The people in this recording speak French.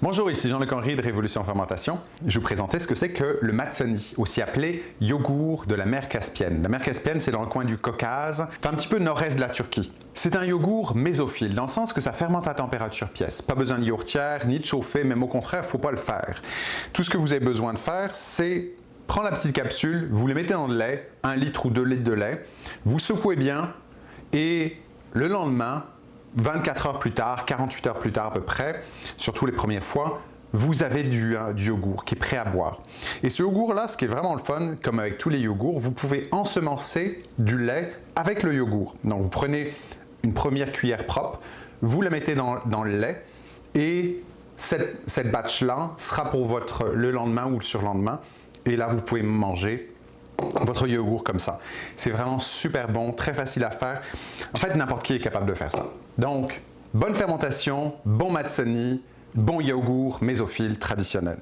Bonjour, ici Jean-Luc Henry de Révolution Fermentation. Je vous présenter ce que c'est que le matsoni, aussi appelé yogourt de la mer Caspienne. La mer Caspienne, c'est dans le coin du Caucase, un petit peu nord-est de la Turquie. C'est un yogourt mésophile, dans le sens que ça fermente à température pièce. Pas besoin de yourtière, ni de chauffer, même au contraire, faut pas le faire. Tout ce que vous avez besoin de faire, c'est prendre la petite capsule, vous les mettez dans le lait, un litre ou deux litres de lait, vous secouez bien, et le lendemain, 24 heures plus tard, 48 heures plus tard à peu près, surtout les premières fois, vous avez du, euh, du, yogourt qui est prêt à boire. Et ce yogourt-là, ce qui est vraiment le fun, comme avec tous les yogourts, vous pouvez ensemencer du lait avec le yogourt. Donc vous prenez une première cuillère propre, vous la mettez dans, dans le lait et cette, cette batch-là sera pour votre, le lendemain ou le surlendemain. Et là, vous pouvez manger votre yogourt comme ça. C'est vraiment super bon, très facile à faire. En fait, n'importe qui est capable de faire ça. Donc, bonne fermentation, bon matsoni, bon yogourt mésophile traditionnel.